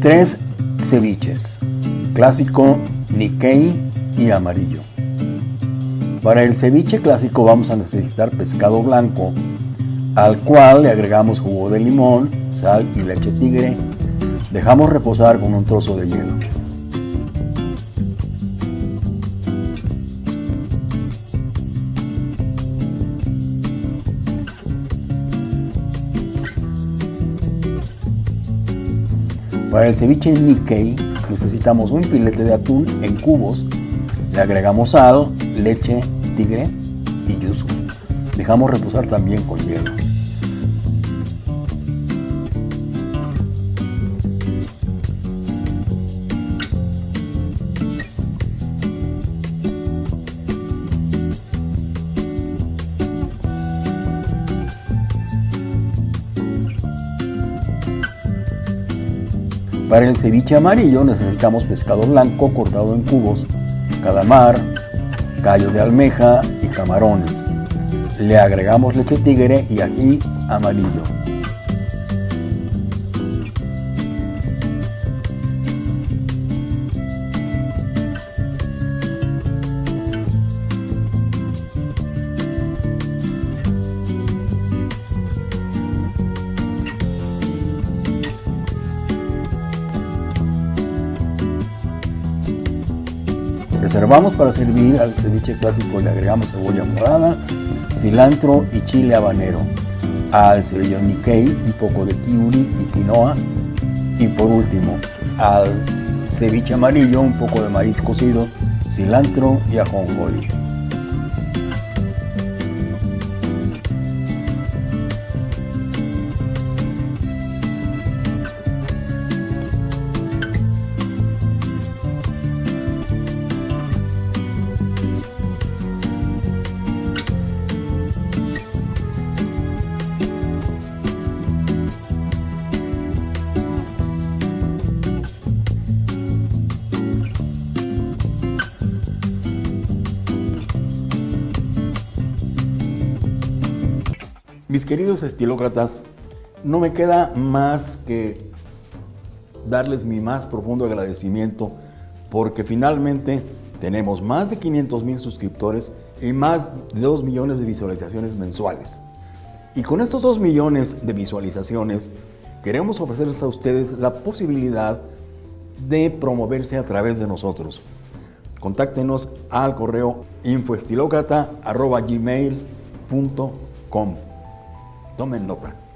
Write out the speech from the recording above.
Tres ceviches, clásico, Nikkei y amarillo. Para el ceviche clásico vamos a necesitar pescado blanco, al cual le agregamos jugo de limón, sal y leche tigre. Dejamos reposar con un trozo de hielo. Para el ceviche Nikkei necesitamos un filete de atún en cubos, le agregamos sal, leche, tigre y yuzu. Dejamos reposar también con hielo. Para el ceviche amarillo necesitamos pescado blanco cortado en cubos, calamar, callo de almeja y camarones. Le agregamos leche tigre y ají amarillo. Reservamos para servir al ceviche clásico le agregamos cebolla morada, cilantro y chile habanero. Al ceviche Nikkei un poco de kiuri y quinoa. Y por último, al ceviche amarillo un poco de maíz cocido, cilantro y ajonjolí. Mis queridos estilócratas, no me queda más que darles mi más profundo agradecimiento porque finalmente tenemos más de 500 mil suscriptores y más de 2 millones de visualizaciones mensuales. Y con estos 2 millones de visualizaciones queremos ofrecerles a ustedes la posibilidad de promoverse a través de nosotros. Contáctenos al correo infoestilocrata.gmail.com Tomen nota.